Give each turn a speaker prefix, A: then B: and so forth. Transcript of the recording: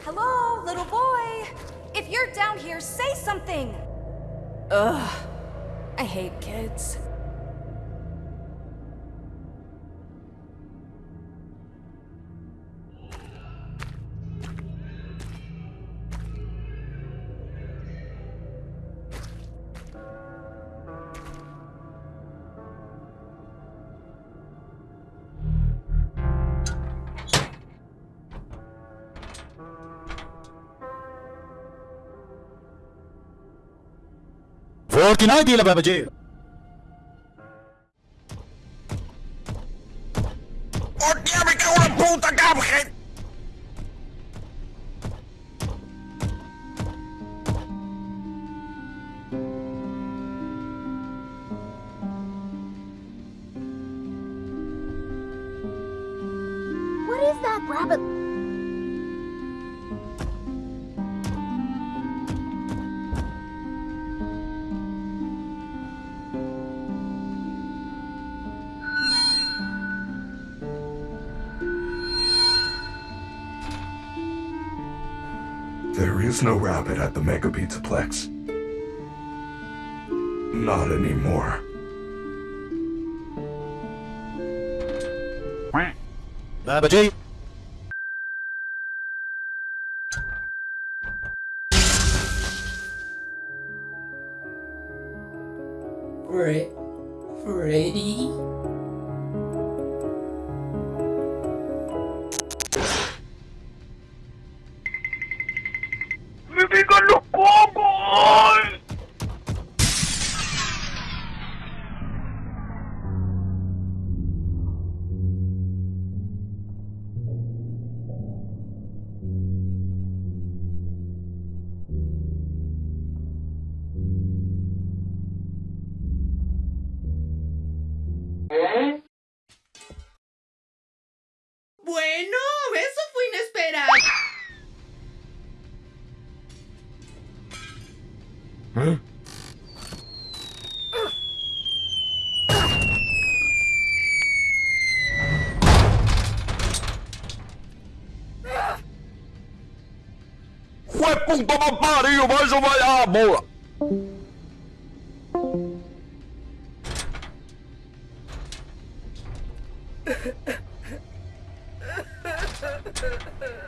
A: Hello, little boy. If you're down here, say something. Ugh. I hate kids.
B: Fortnite la Baba G.
C: ¡Hostia, me cago en la puta, Cuphead!
D: What is that rabbit?
C: There is no rabbit at the Mega Pizzaplex. Not anymore.
B: Baba G.
E: Fre Freddy? Bueno, eso fue inesperado.
C: ¡Fue punto más parido! ¡Vaya, vaya, bola! Ha ha ha ha!